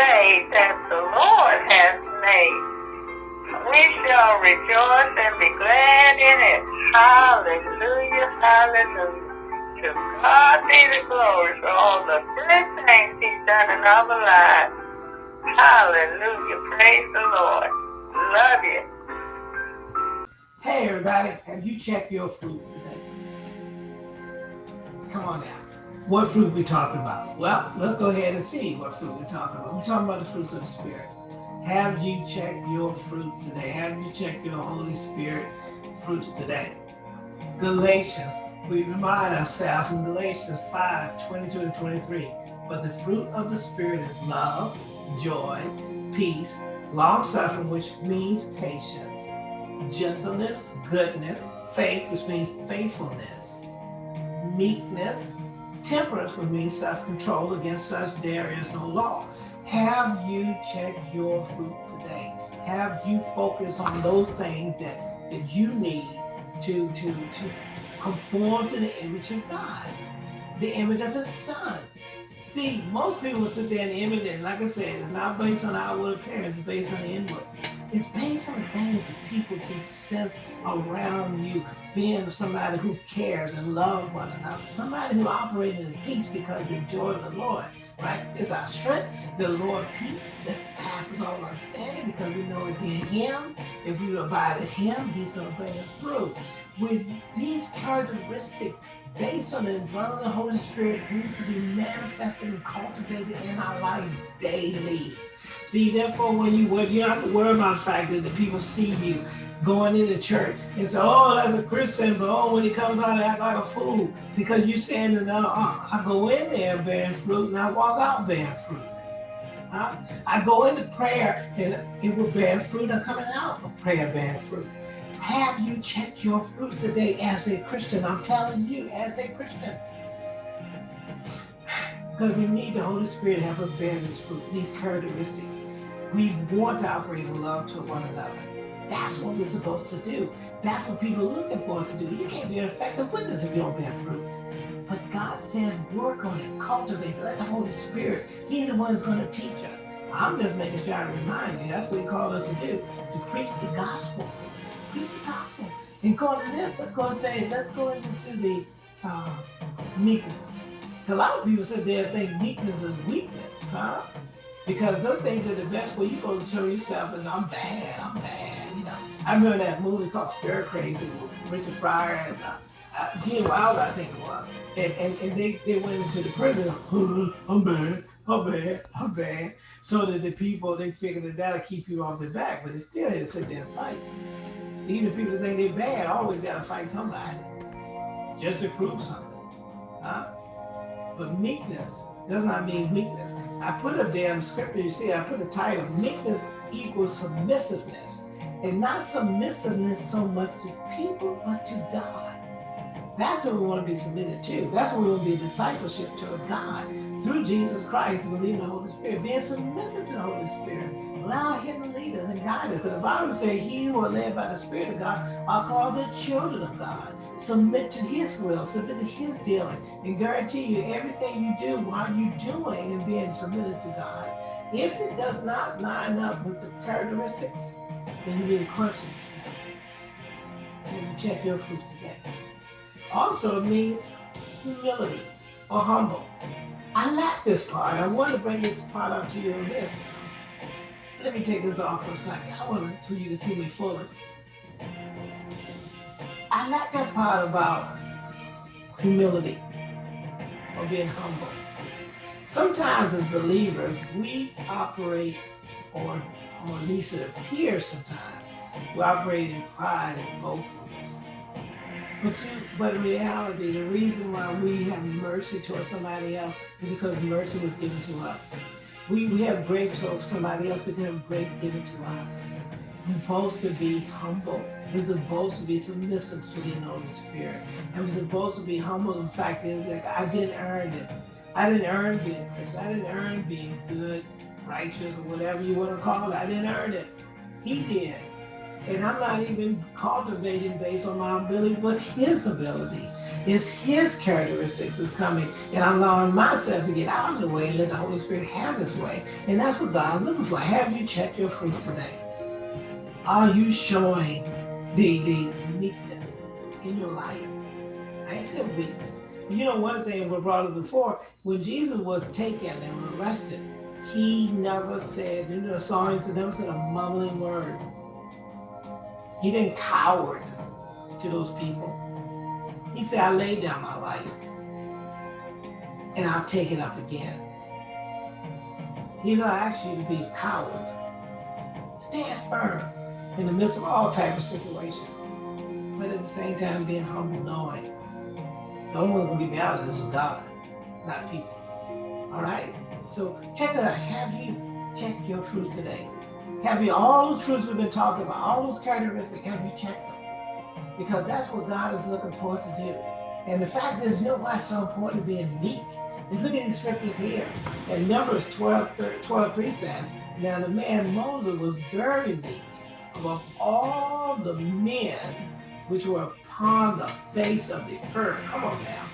day that the Lord has made. We shall rejoice and be glad in it. Hallelujah, hallelujah. To God be the glory for all the good things he's done in our lives. Hallelujah, praise the Lord. Love you. Hey everybody, have you checked your fruit today? Come on now. What fruit we talking about? Well, let's go ahead and see what fruit we're talking about. We're talking about the fruits of the Spirit. Have you checked your fruit today? Have you checked your Holy Spirit fruits today? Galatians, we remind ourselves in Galatians 5, 22 and 23, but the fruit of the Spirit is love, joy, peace, long-suffering, which means patience, gentleness, goodness, faith, which means faithfulness, meekness, temperance, would mean self-control. Against such there is no law. Have you checked your fruit today? Have you focused on those things that, that you need to, to, to conform to the image of God, the image of his son? See, most people sit there and image it. Like I said, it's not based on outward appearance, it's based on the inward. It's based on things that people can sense around you, being somebody who cares and loves one another, somebody who operates in peace because they joy the Lord right? It's our strength. The Lord peace that passes all understanding because we know it's in him. If we abide in him, he's going to bring us through. With these characteristics, based on the indwelling of the Holy Spirit, needs to be manifested and cultivated in our life daily. See, therefore, when you, when you don't have to worry about the fact that the people see you going into church and say, oh, that's a Christian, but oh, when he comes out, act like a fool because you're saying that uh, I go in there bearing fruit and I walk out bearing fruit. Uh, I go into prayer and it will bear fruit. I'm coming out of prayer bearing fruit. Have you checked your fruit today as a Christian? I'm telling you, as a Christian. Because we need the Holy Spirit to help us bear this fruit, these characteristics. We want to operate in love to one another. That's what we're supposed to do. That's what people are looking for us to do. You can't be an effective witness if you don't bear fruit. But God says work on it, cultivate it, let the Holy Spirit, He's the one who's going to teach us. I'm just making sure I remind you, that's what He called us to do, to preach the gospel. Preach the gospel. And to this, let's go and say, let's go into the uh, meekness. A lot of people said they think meekness is weakness, huh? Because they think that the best way you're go to show yourself is I'm bad, I'm bad. You know, I remember that movie called Stir Crazy with Richard Pryor and uh, uh, Gene Wilder, I think it was. And, and, and they, they went into the prison, I'm bad, I'm bad, I'm bad. So that the people, they figured that that'll keep you off their back, but it's still had to sit there and fight. Even the people that think they're bad always got to fight somebody just to prove something. Huh? But meekness does not mean weakness. I put a damn scripture, you see, I put a title, meekness equals submissiveness. And not submissiveness so much to people, but to God. That's what we want to be submitted to. That's what we want to be discipleship to God through Jesus Christ and believing the Holy Spirit, being submissive to the Holy Spirit. Allow him to lead us and guide us. Because the Bible says, he who are led by the Spirit of God are called the children of God submit to his will, submit to his dealing, and guarantee you everything you do while you're doing and being submitted to God, if it does not line up with the characteristics, then you need to question yourself. And you check your fruits today. Also, it means humility or humble. I like this part. I want to bring this part out to you in this. Let me take this off for a second. I want to so you to see me fully. I like that part about humility or being humble. Sometimes as believers, we operate, or, or at least it appears sometimes, we operate in pride and boastfulness. But, you, but in reality, the reason why we have mercy towards somebody else is because mercy was given to us. We, we have grace towards somebody else because have grace given to us. We're supposed to be humble. We're supposed to be submissive to the Holy Spirit. And we're supposed to be humble. The fact is that I didn't earn it. I didn't earn being Christian. I didn't earn being good, righteous, or whatever you want to call it. I didn't earn it. He did. And I'm not even cultivating based on my ability, but his ability. It's his characteristics is coming. And I'm allowing myself to get out of the way and let the Holy Spirit have his way. And that's what God's looking for. Have you checked your fruit today? Are you showing the, the meekness in your life? I said weakness. You know, one thing we brought up before, when Jesus was taken and arrested, he never said, you know, the song, he never said a mumbling word. He didn't coward to those people. He said, I laid down my life and I'll take it up again. He don't ask you to be a coward. Stand firm in the midst of all type of situations, but at the same time being humble, knowing the only one who get me out of this is God, not people. All right? So check it out. Have you checked your fruits today? Have you all those fruits we've been talking about, all those characteristics, have you checked them? Because that's what God is looking for us to do. And the fact is, you know why it's so important to being meek? And look at these scriptures here. And Numbers 12, 12 3 says, Now the man Moses was very meek above all the men which were upon the face of the earth. Come on now.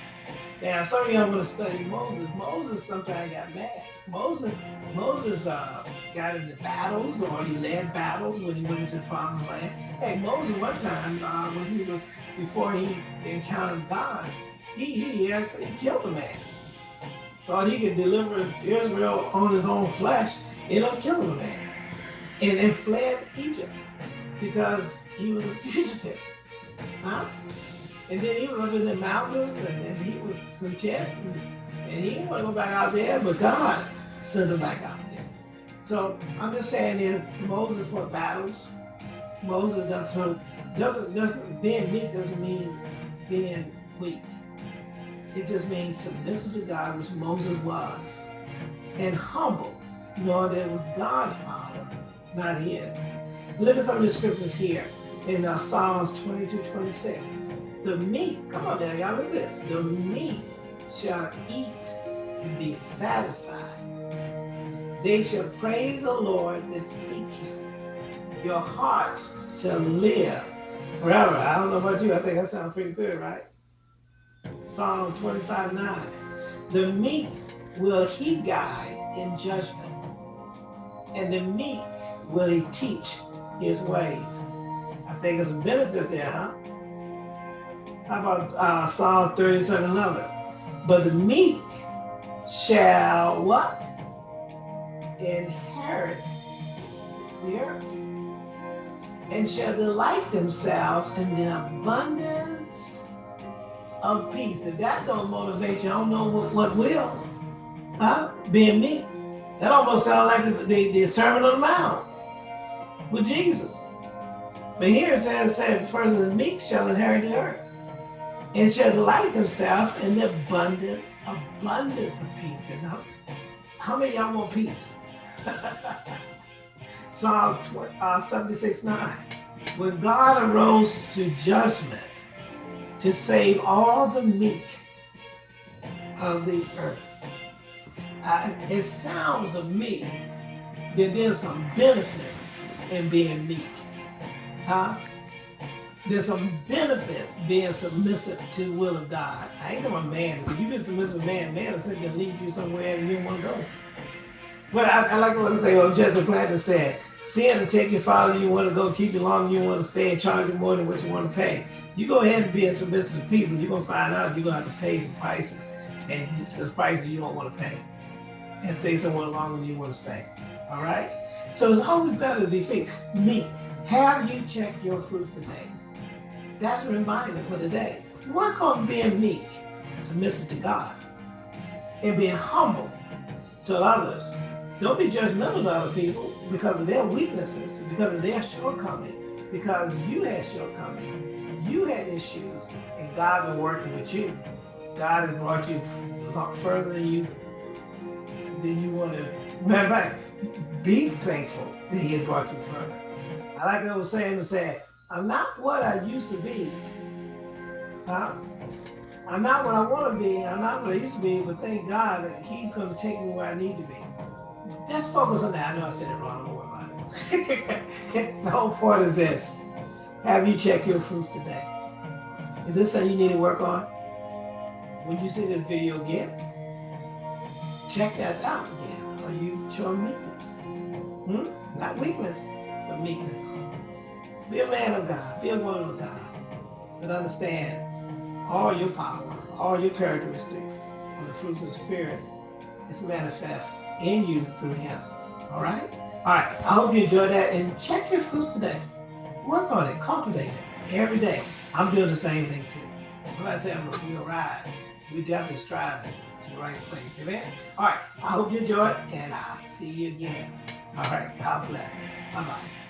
Now, some of y'all want to study Moses. Moses sometimes got mad. Moses, Moses uh, got into battles or he led battles when he went into the promised land. Hey, Moses, one time uh, when he was, before he encountered God, he, he, he killed a man. Thought he could deliver Israel on his own flesh, ended up killing a man. And then fled Egypt because he was a fugitive. Huh? And then he was up in the mountains and, and he was content and, and he didn't want to go back out there, but God sent him back out. So I'm just saying is Moses fought battles. Moses doesn't doesn't doesn't being meek doesn't mean being weak. It just means submissive to God, which Moses was, and humble, knowing that it was God's power, not his. Look at some of the scriptures here in uh, Psalms 22, 26. The meek, come on now, y'all look at this. The meek shall eat and be satisfied. They shall praise the Lord that seek him. Your hearts shall live forever. I don't know about you, I think that sounds pretty good, right? Psalm 25, 9. The meek will he guide in judgment, and the meek will he teach his ways. I think it's a benefit there, huh? How about uh, Psalm 37 11? But the meek shall what? Inherit the earth and shall delight themselves in the abundance of peace. If that don't motivate you, I don't know what, what will. Huh? Being me. That almost sounds like the, the, the Sermon on the Mount with Jesus. But here it says, said, person meek shall inherit the earth and shall delight themselves in the abundance, abundance of peace. And how, how many y'all want peace? Psalms uh, 76, 9. When God arose to judgment to save all the meek of the earth. Uh, it sounds of me that there's some benefits in being meek. Huh? There's some benefits being submissive to the will of God. I ain't no man. If you've been submissive to man, man will sit there lead you somewhere and you don't want to go. But I, I like what I say, what Jesse Duplantis said, sin to take your father you want to go, keep you longer you want to stay, and charge you more than what you want to pay. You go ahead and be submissive to people, you're going to find out you're going to have to pay some prices. And just the prices you don't want to pay. And stay somewhere longer than you want to stay. All right? So it's always better to be. Me, have you checked your fruits today? That's a reminder for today. Work on being meek, submissive to God, and being humble to others. Don't be judgmental of other people because of their weaknesses, because of their shortcoming, because you had shortcoming, you had issues, and God been working with you. God has brought you a lot further than you than you want to. Matter of fact, be thankful that He has brought you further. I like I was saying to say, I'm not what I used to be. Huh? I'm not what I want to be. I'm not what I used to be, but thank God that He's going to take me where I need to be. Just focus on that. I know I said it wrong. The whole point is this have you check your fruits today. Is this something you need to work on? When you see this video again, check that out again. Are you showing meekness? Hmm? Not weakness, but meekness. Be a man of God. Be a woman of God. But understand all your power, all your characteristics of the fruits of the Spirit is manifest in you through Him. All right? All right. I hope you enjoyed that and check your fruit today. Work on it, cultivate it every day. I'm doing the same thing too. When I say I'm gonna ride, we definitely striving to the right place. Amen. All right. I hope you enjoyed, and I'll see you again. All right. God bless. Bye bye.